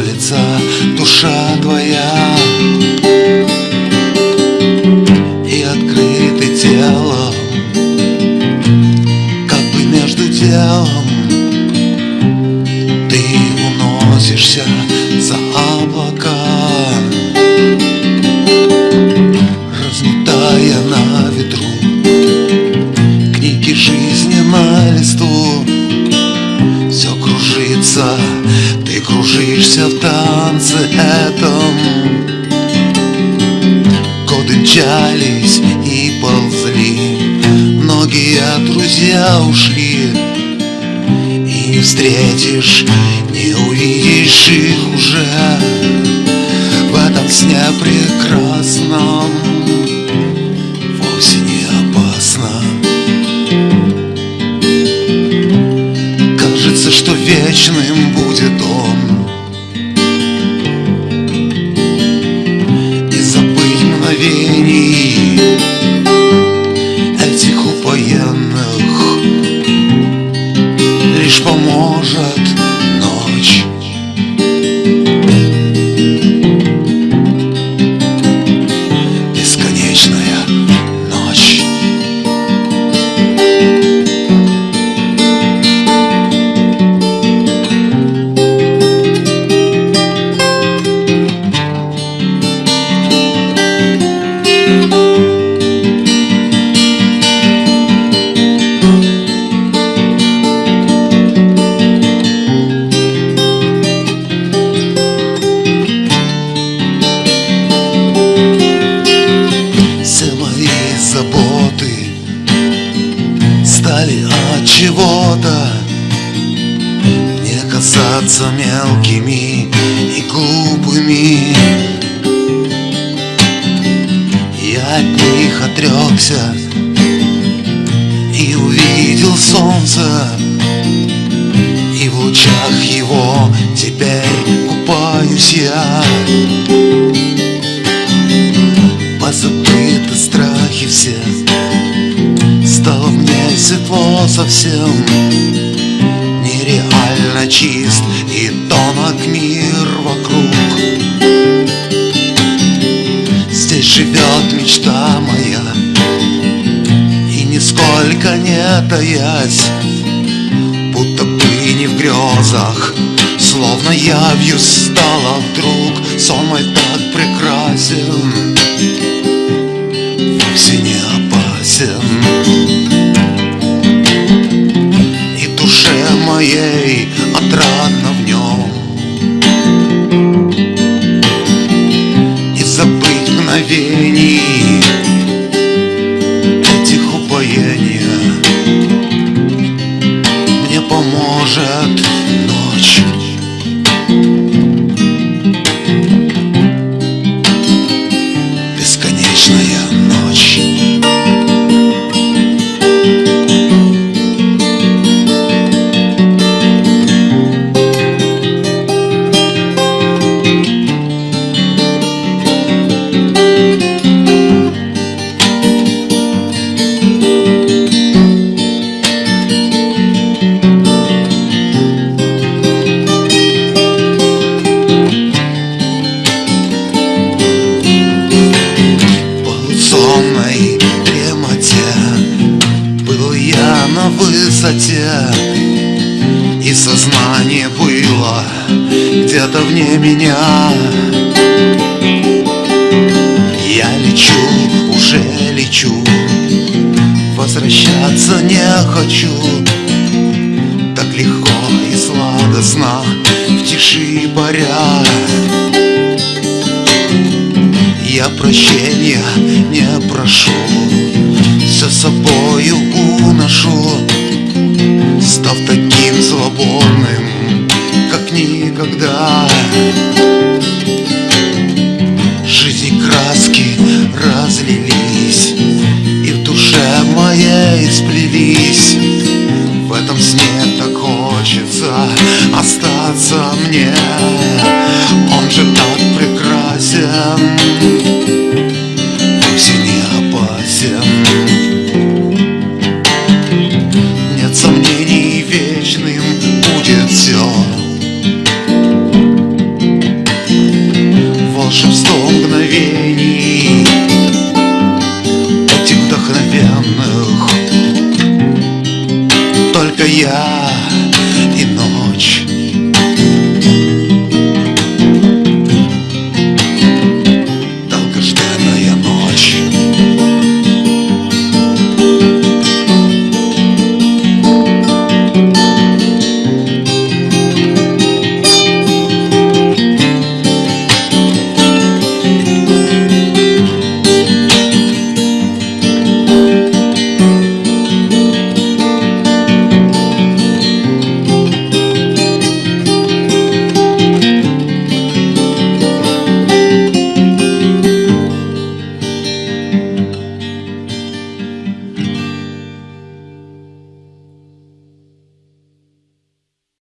колеблется душа твоя. И открыты телом, как бы между делом Ты уносишься за облака. Разметая на ветру книги жизни на листу Все кружится кружишься в танце этом. Годы мчались и ползли. Многие друзья ушли. И не встретишь, не увидишь их уже. В этом сне прекрасном. Вовсе не опасно Кажется, что вечным будет чего-то. Не казаться мелкими и глупыми. Я от них отрекся И увидел солнце. И в лучах его теперь купаюсь я светло совсем. Нереально чист и тонок мир вокруг. Здесь живет мечта моя И нисколько не таясь Будто бы не в грезах Словно явью стала вдруг. Сон мой так прекрасен поможет высоте И сознание было где-то вне меня. Я лечу, уже лечу Возвращаться не хочу. Так легко и сладостно В тиши паря. Я прощения не прошу только я.